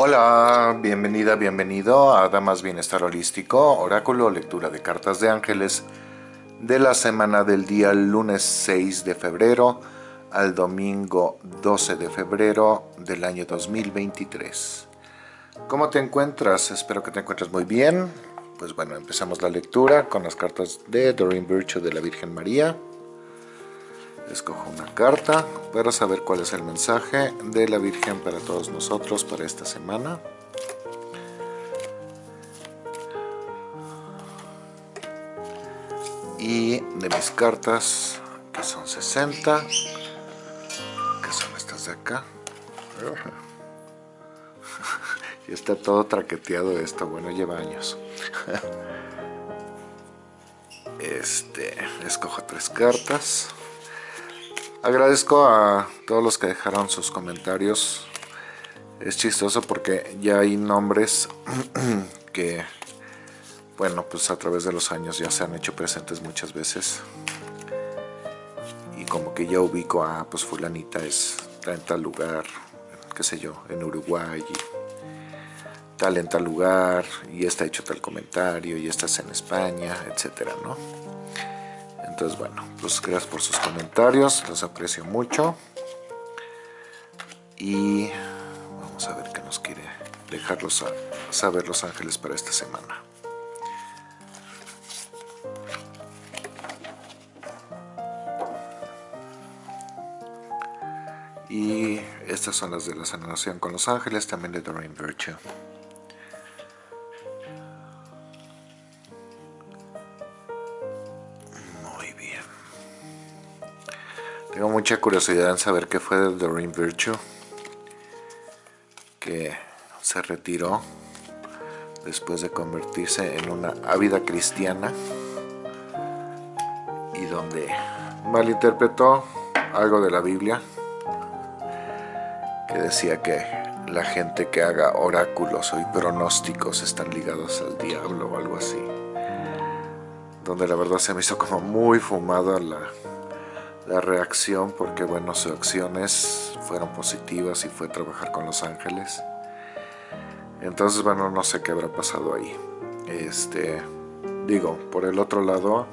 Hola, bienvenida, bienvenido a Damas Bienestar Holístico, oráculo, lectura de cartas de ángeles de la semana del día lunes 6 de febrero al domingo 12 de febrero del año 2023. ¿Cómo te encuentras? Espero que te encuentres muy bien. Pues bueno, empezamos la lectura con las cartas de Doreen Virtue de la Virgen María. Escojo una carta para saber cuál es el mensaje de la Virgen para todos nosotros para esta semana. Y de mis cartas, que son 60, que son estas de acá. y está todo traqueteado esto, bueno, lleva años. este, escojo tres cartas. Agradezco a todos los que dejaron sus comentarios. Es chistoso porque ya hay nombres que, bueno, pues a través de los años ya se han hecho presentes muchas veces. Y como que ya ubico a, pues fulanita es, está en tal lugar, qué sé yo, en Uruguay, tal en tal lugar, y está hecho tal comentario, y estás en España, etcétera, ¿no? Entonces, bueno, pues gracias por sus comentarios, los aprecio mucho. Y vamos a ver qué nos quiere dejarlos a saber los ángeles para esta semana. Y estas son las de la sanación con los ángeles, también de Doreen Virtue. Tengo mucha curiosidad en saber qué fue de Doreen Virtue, que se retiró después de convertirse en una ávida cristiana y donde malinterpretó algo de la Biblia que decía que la gente que haga oráculos o pronósticos están ligados al diablo o algo así donde la verdad se me hizo como muy fumada la la reacción porque bueno sus acciones fueron positivas y fue trabajar con los ángeles. Entonces bueno no sé qué habrá pasado ahí. Este digo por el otro lado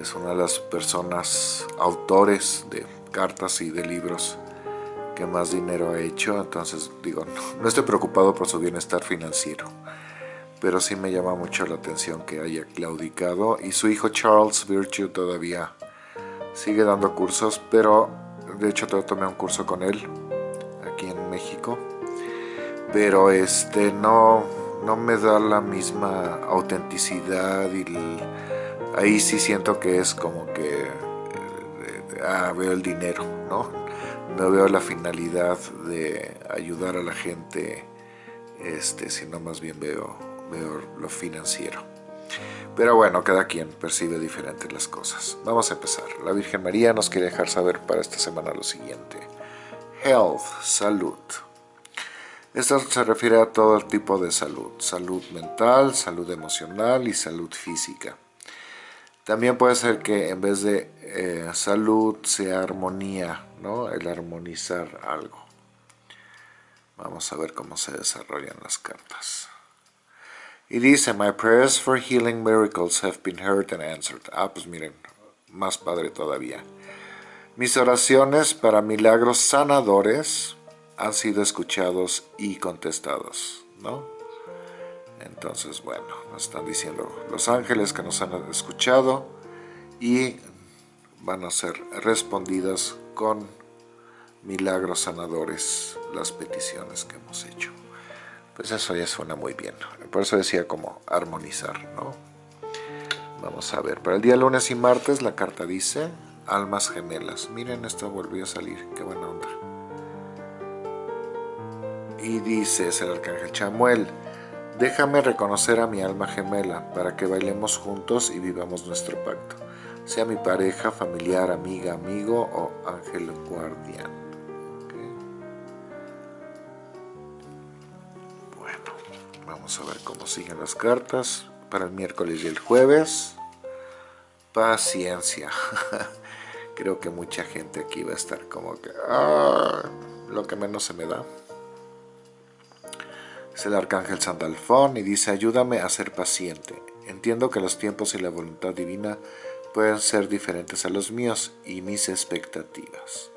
es una de las personas autores de cartas y de libros que más dinero ha hecho. Entonces digo no, no estoy preocupado por su bienestar financiero pero sí me llama mucho la atención que haya claudicado. Y su hijo Charles Virtue todavía sigue dando cursos, pero de hecho tomé un curso con él aquí en México, pero este no, no me da la misma autenticidad y ahí sí siento que es como que eh, ah, veo el dinero, ¿no? No veo la finalidad de ayudar a la gente, este, sino más bien veo, veo lo financiero. Pero bueno, cada quien percibe diferentes las cosas. Vamos a empezar. La Virgen María nos quiere dejar saber para esta semana lo siguiente. Health, salud. Esto se refiere a todo tipo de salud. Salud mental, salud emocional y salud física. También puede ser que en vez de eh, salud sea armonía, ¿no? El armonizar algo. Vamos a ver cómo se desarrollan las cartas. Y dice, My prayers for healing miracles have been heard and answered. Ah, pues miren, más padre todavía. Mis oraciones para milagros sanadores han sido escuchados y contestados, ¿no? Entonces, bueno, nos están diciendo los ángeles que nos han escuchado y van a ser respondidas con milagros sanadores las peticiones que hemos hecho pues eso ya suena muy bien. Por eso decía como armonizar, ¿no? Vamos a ver, para el día lunes y martes la carta dice almas gemelas. Miren, esto volvió a salir, qué buena onda. Y dice, es el arcángel Chamuel, déjame reconocer a mi alma gemela para que bailemos juntos y vivamos nuestro pacto. Sea mi pareja, familiar, amiga, amigo o ángel guardián. Vamos a ver cómo siguen las cartas para el miércoles y el jueves. Paciencia. Creo que mucha gente aquí va a estar como que... Ah, lo que menos se me da. Es el arcángel Sandalfón y dice, ayúdame a ser paciente. Entiendo que los tiempos y la voluntad divina pueden ser diferentes a los míos y mis expectativas.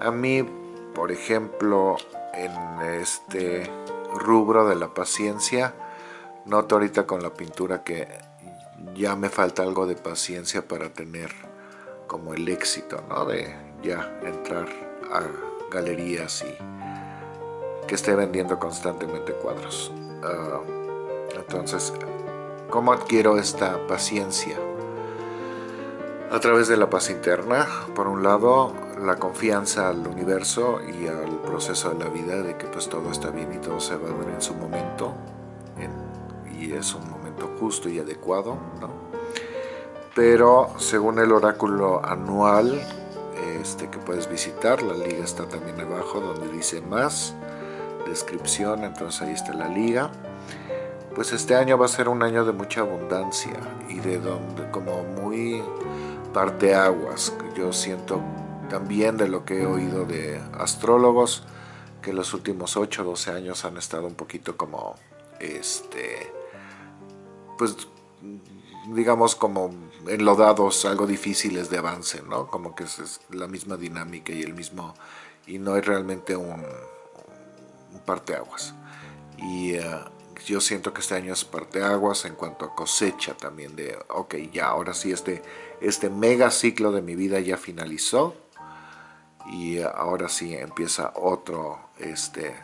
A mí, por ejemplo, en este rubro de la paciencia, noto ahorita con la pintura que ya me falta algo de paciencia para tener como el éxito, ¿no? De ya entrar a galerías y que esté vendiendo constantemente cuadros. Ah, entonces, ¿cómo adquiero esta paciencia? A través de la paz interna, por un lado, la confianza al universo y al proceso de la vida de que pues todo está bien y todo se va a ver en su momento y es un momento justo y adecuado, ¿no? Pero según el oráculo anual este, que puedes visitar, la liga está también abajo donde dice más, descripción, entonces ahí está la liga. Pues este año va a ser un año de mucha abundancia y de donde como muy parteaguas, yo siento también de lo que he oído de astrólogos, que los últimos 8 o 12 años han estado un poquito como, este, pues, digamos como enlodados, algo difíciles de avance, ¿no? Como que es, la misma dinámica y el mismo, y no hay realmente un, un parteaguas. Y eh, yo siento que este año es parteaguas en cuanto a cosecha también de, ok, ya, ahora sí este, este mega ciclo de mi vida ya finalizó, y ahora sí empieza otro este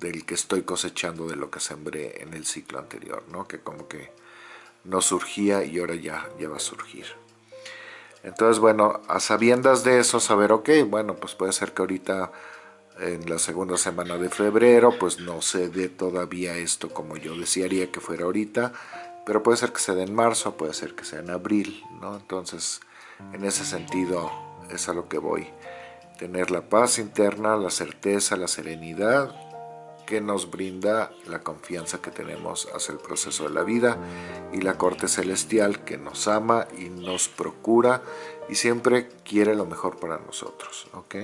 del que estoy cosechando de lo que sembré en el ciclo anterior, ¿no? que como que no surgía y ahora ya, ya va a surgir. Entonces, bueno, a sabiendas de eso, saber, ok, bueno, pues puede ser que ahorita en la segunda semana de febrero, pues no se dé todavía esto como yo desearía que fuera ahorita, pero puede ser que se dé en marzo, puede ser que sea en abril, ¿no? Entonces, en ese sentido es a lo que voy tener la paz interna, la certeza, la serenidad que nos brinda la confianza que tenemos hacia el proceso de la vida y la corte celestial que nos ama y nos procura y siempre quiere lo mejor para nosotros, ¿ok?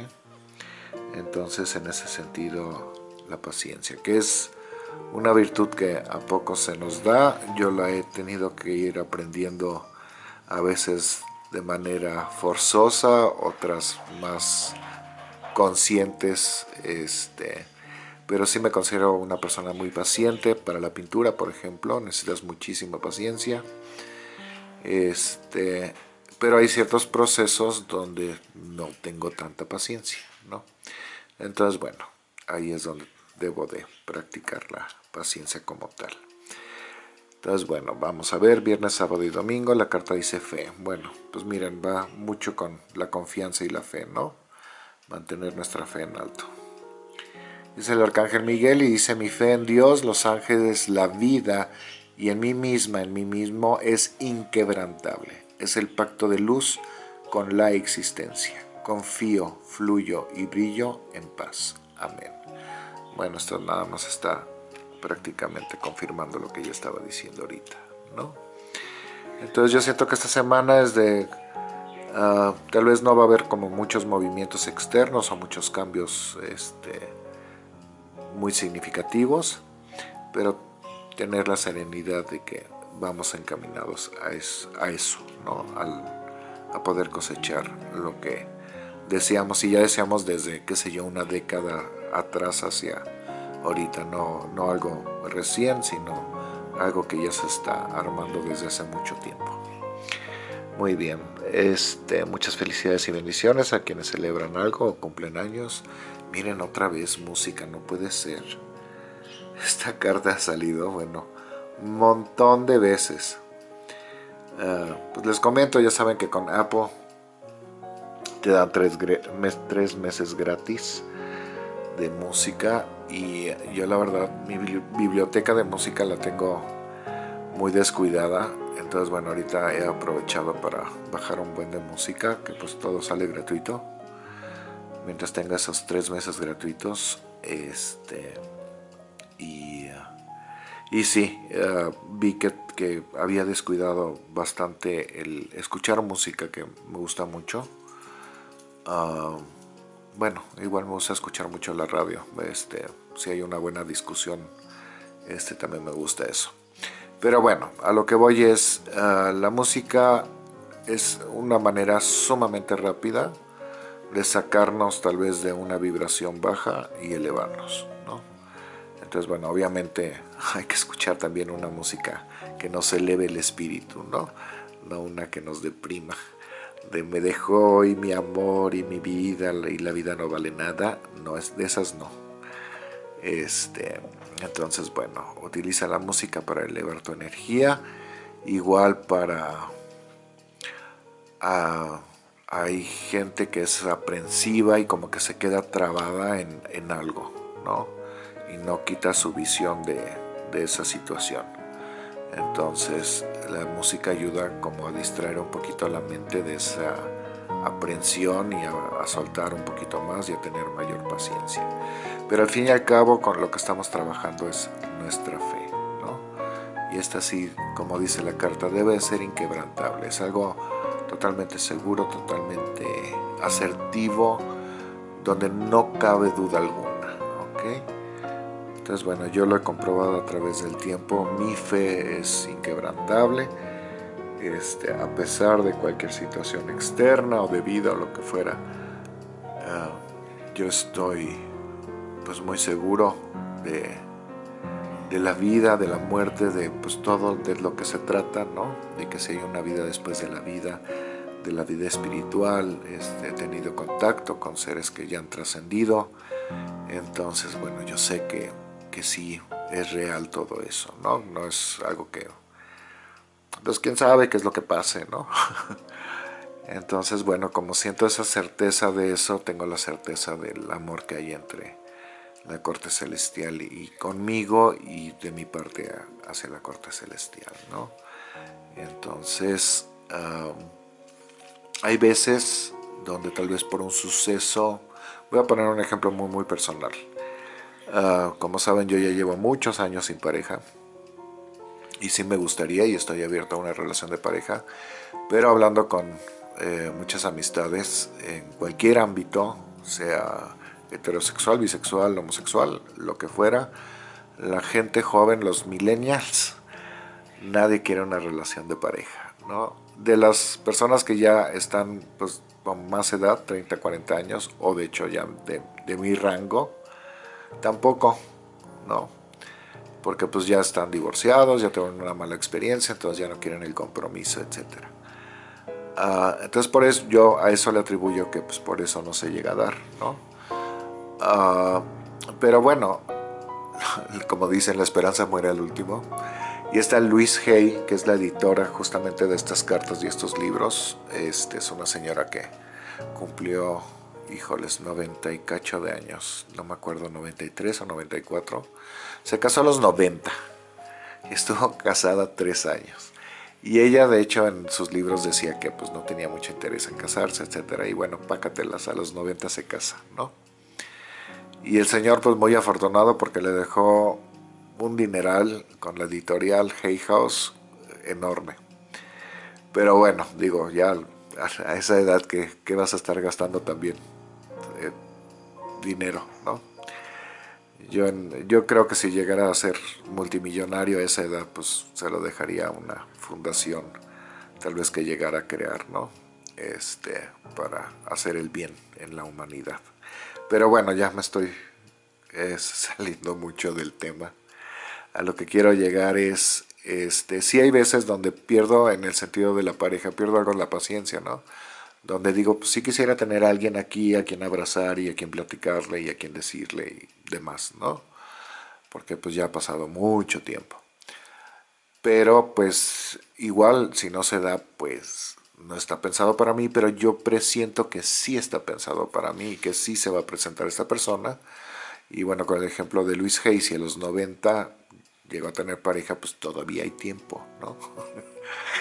Entonces en ese sentido la paciencia, que es una virtud que a poco se nos da, yo la he tenido que ir aprendiendo a veces de manera forzosa, otras más conscientes, este, pero sí me considero una persona muy paciente para la pintura, por ejemplo, necesitas muchísima paciencia, este, pero hay ciertos procesos donde no tengo tanta paciencia, ¿no? Entonces, bueno, ahí es donde debo de practicar la paciencia como tal. Entonces, bueno, vamos a ver, viernes, sábado y domingo, la carta dice fe. Bueno, pues miren, va mucho con la confianza y la fe, ¿no? mantener nuestra fe en alto. Dice el Arcángel Miguel y dice, mi fe en Dios, los ángeles, la vida y en mí misma, en mí mismo, es inquebrantable. Es el pacto de luz con la existencia. Confío, fluyo y brillo en paz. Amén. Bueno, esto nada más está prácticamente confirmando lo que yo estaba diciendo ahorita, ¿no? Entonces yo siento que esta semana es de Ah, tal vez no va a haber como muchos movimientos externos o muchos cambios este, muy significativos, pero tener la serenidad de que vamos encaminados a, eso, ¿no? a poder cosechar lo que deseamos y ya deseamos desde, qué sé yo, una década atrás hacia ahorita, no, no algo recién, sino algo que ya se está armando desde hace mucho tiempo. Muy bien, este, muchas felicidades y bendiciones a quienes celebran algo o cumplen años. Miren otra vez música, no puede ser. Esta carta ha salido, bueno, un montón de veces. Ah, pues les comento, ya saben que con Apple te dan tres, tres meses gratis de música y yo la verdad mi biblioteca de música la tengo muy descuidada. Entonces bueno ahorita he aprovechado para bajar un buen de música que pues todo sale gratuito. Mientras tenga esos tres meses gratuitos este y y sí eh, vi que, había descuidado bastante el escuchar música que me gusta mucho ah, bueno, igual me gusta escuchar mucho la radio, este, si hay una buena discusión, este, también me gusta eso. Pero bueno, a lo que voy es, ah, la música es una manera sumamente rápida de sacarnos tal vez de una vibración baja y elevarnos, ¿no? Entonces, bueno, obviamente hay que escuchar también una música que nos eleve el espíritu, ¿no? No una que nos deprima de me dejó y mi amor y mi vida y la vida no vale nada, no es de esas no. Este, entonces bueno, utiliza la música para elevar tu energía, igual para ah, hay gente que es aprensiva y como que se queda trabada en, algo, ¿no? Y no quita su visión de, de esa situación. Entonces la música ayuda como a distraer un poquito la mente de esa aprensión y a, soltar un poquito más y a tener mayor paciencia. Pero al fin y al cabo con lo que estamos trabajando es nuestra fe, ¿no? Y esta sí, como dice la carta, debe ser inquebrantable, es algo totalmente seguro, totalmente asertivo, donde no cabe duda alguna, ¿ok? Entonces, bueno, yo lo he comprobado a través del tiempo. Mi fe es inquebrantable. Este, a pesar de cualquier situación externa o de vida o lo que fuera, ah, yo estoy pues muy seguro de, de, la vida, de la muerte, de pues todo de lo que se trata, ¿no? De que si hay una vida después de la vida, de la vida espiritual, este, he tenido contacto con seres que ya han trascendido, entonces bueno, yo sé que que sí es real todo eso, ¿no? No es algo que... Pues quién sabe qué es lo que pase, ¿no? Entonces, bueno, como siento esa certeza de eso, tengo la certeza del amor que hay entre la corte celestial y conmigo y de mi parte hacia la corte celestial, ¿no? Entonces, hay veces donde tal vez por un suceso, voy a poner un ejemplo muy muy personal, Ah, como saben, yo ya llevo muchos años sin pareja. Y sí me gustaría y estoy abierto a una relación de pareja. Pero hablando con eh, muchas amistades en cualquier ámbito, sea heterosexual, bisexual, homosexual, lo que fuera, la gente joven, los millennials, nadie quiere una relación de pareja, ¿no? De las personas que ya están pues, con más edad, 30, 40 años, o de hecho ya de, de mi rango, Tampoco, no. Porque pues ya están divorciados, ya tienen una mala experiencia, entonces ya no quieren el compromiso, etc. Ah, entonces por eso yo a eso le atribuyo que pues por eso no se llega a dar, ¿no? Ah, pero bueno, como dicen, la esperanza muere al último. Y está Luis Hay, que es la editora justamente de estas cartas y estos libros. Este, es una señora que cumplió híjoles, 90 y cacho de años, no me acuerdo, 93 o 94. Se casó a los 90 y estuvo casada tres años. Y ella, de hecho, en sus libros decía que pues no tenía mucho interés en casarse, etcétera. Y bueno, pácatelas, a los 90 se casa, ¿no? Y el señor, pues muy afortunado porque le dejó un dineral con la editorial Hay House enorme. Pero bueno, digo, ya a esa edad que, que vas a estar gastando también dinero, ¿no? Yo, yo creo que si llegara a ser multimillonario a esa edad, pues se lo dejaría a una fundación, tal vez que llegara a crear, ¿no? Este, para hacer el bien en la humanidad. Pero bueno, ya me estoy saliendo mucho del tema. A lo que quiero llegar es, este, sí hay veces donde pierdo en el sentido de la pareja, pierdo algo la paciencia, ¿no? Donde digo, pues sí quisiera tener a alguien aquí a quien abrazar y a quien platicarle y a quien decirle y demás, ¿no? Porque pues ya ha pasado mucho tiempo. Pero pues igual si no se da, pues no está pensado para mí, pero yo presiento que sí está pensado para mí y que sí se va a presentar esta persona. Y bueno, con el ejemplo de Luis Hayes, a los 90 llegó a tener pareja, pues todavía hay tiempo, ¿no?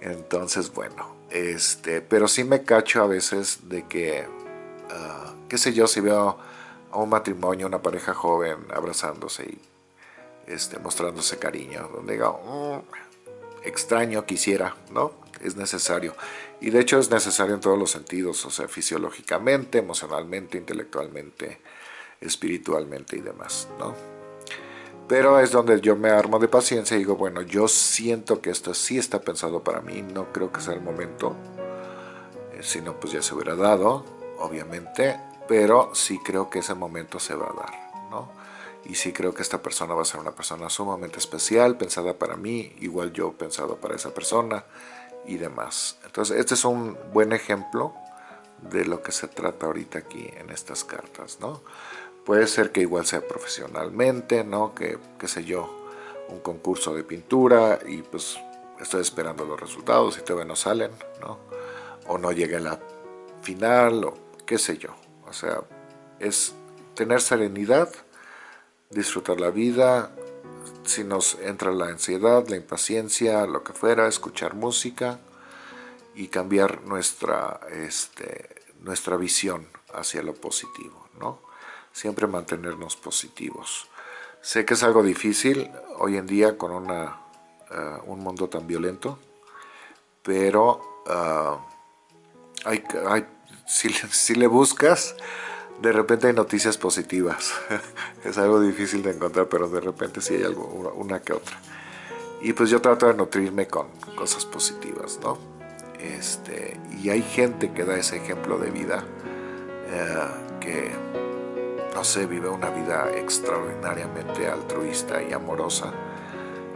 Entonces, bueno, este, pero sí me cacho a veces de que, ah, qué sé yo, si veo a un matrimonio, una pareja joven abrazándose y este, mostrándose cariño, donde digo, mm, extraño, quisiera, ¿no? Es necesario. Y de hecho es necesario en todos los sentidos, o sea, fisiológicamente, emocionalmente, intelectualmente, espiritualmente y demás, ¿no? Pero es donde yo me armo de paciencia y digo, bueno, yo siento que esto sí está pensado para mí, no creo que sea el momento, eh, si no, pues ya se hubiera dado, obviamente, pero sí creo que ese momento se va a dar, ¿no? Y sí creo que esta persona va a ser una persona sumamente especial, pensada para mí, igual yo pensado para esa persona y demás. Entonces, este es un buen ejemplo de lo que se trata ahorita aquí en estas cartas, ¿no? Puede ser que igual sea profesionalmente, ¿no? Que, qué sé yo, un concurso de pintura y pues estoy esperando los resultados y todavía no salen, ¿no? O no llegue a la final o qué sé yo. O sea, es tener serenidad, disfrutar la vida, si nos entra la ansiedad, la impaciencia, lo que fuera, escuchar música y cambiar nuestra, este, nuestra visión hacia lo positivo, ¿no? Siempre mantenernos positivos. Sé que es algo difícil hoy en día con una, eh, un mundo tan violento, pero uh, hay, hay, si, si, le buscas, de repente hay noticias positivas. es algo difícil de encontrar, pero de repente sí hay algo, una que otra. Y pues yo trato de nutrirme con cosas positivas, ¿no? Este, y hay gente que da ese ejemplo de vida eh, que no sé, vive una vida extraordinariamente altruista y amorosa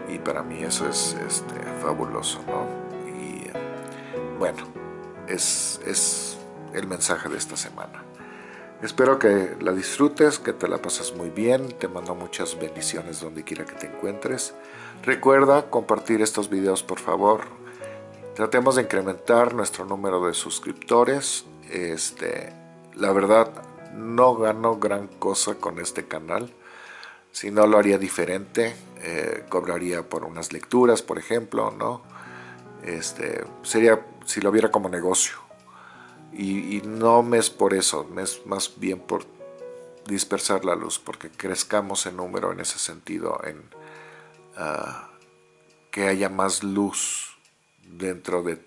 y para mí eso es este, fabuloso, ¿no? Y bueno, es, es el mensaje de esta semana. Espero que la disfrutes, que te la pases muy bien, te mando muchas bendiciones donde quiera que te encuentres. Recuerda compartir estos videos por favor. Tratemos de incrementar nuestro número de suscriptores. Este, la verdad, no gano gran cosa con este canal. Si no lo haría diferente, eh, cobraría por unas lecturas, por ejemplo, ¿no? Este, sería si lo viera como negocio. Y, no me es por eso, me es más bien por dispersar la luz, porque crezcamos en número en ese sentido, en ah, que haya más luz dentro de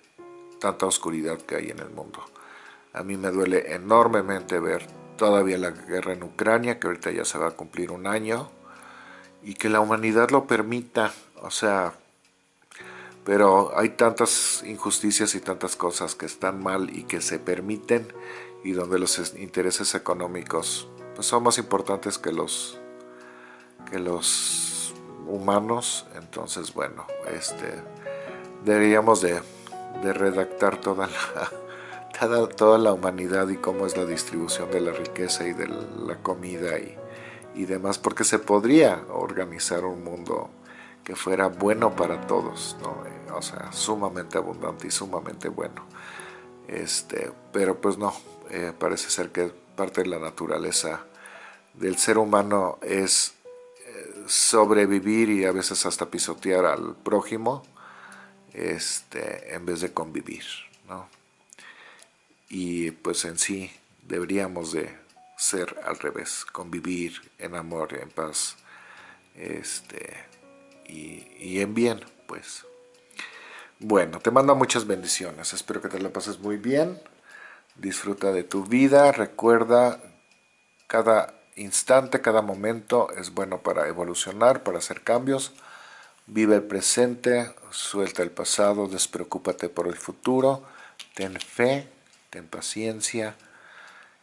tanta oscuridad que hay en el mundo. A mí me duele enormemente ver todavía la guerra en Ucrania, que ahorita ya se va a cumplir un año, y que la humanidad lo permita, o sea, pero hay tantas injusticias y tantas cosas que están mal y que se permiten, y donde los intereses económicos pues, son más importantes que los, que los humanos, entonces bueno, este, deberíamos de, de redactar toda la toda la humanidad y cómo es la distribución de la riqueza y de la comida y, y demás, porque se podría organizar un mundo que fuera bueno para todos, ¿no? o sea, sumamente abundante y sumamente bueno. Este, pero pues no, eh, parece ser que parte de la naturaleza del ser humano es eh, sobrevivir y a veces hasta pisotear al prójimo este, en vez de convivir. ¿no? Y pues en sí deberíamos de ser al revés, convivir en amor, en paz este, y, en bien, pues. Bueno, te mando muchas bendiciones, espero que te la pases muy bien, disfruta de tu vida, recuerda cada instante, cada momento es bueno para evolucionar, para hacer cambios, vive el presente, suelta el pasado, despreocúpate por el futuro, ten fe, ten paciencia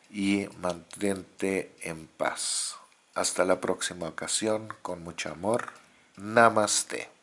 y mantente en paz. Hasta la próxima ocasión, con mucho amor. Namaste.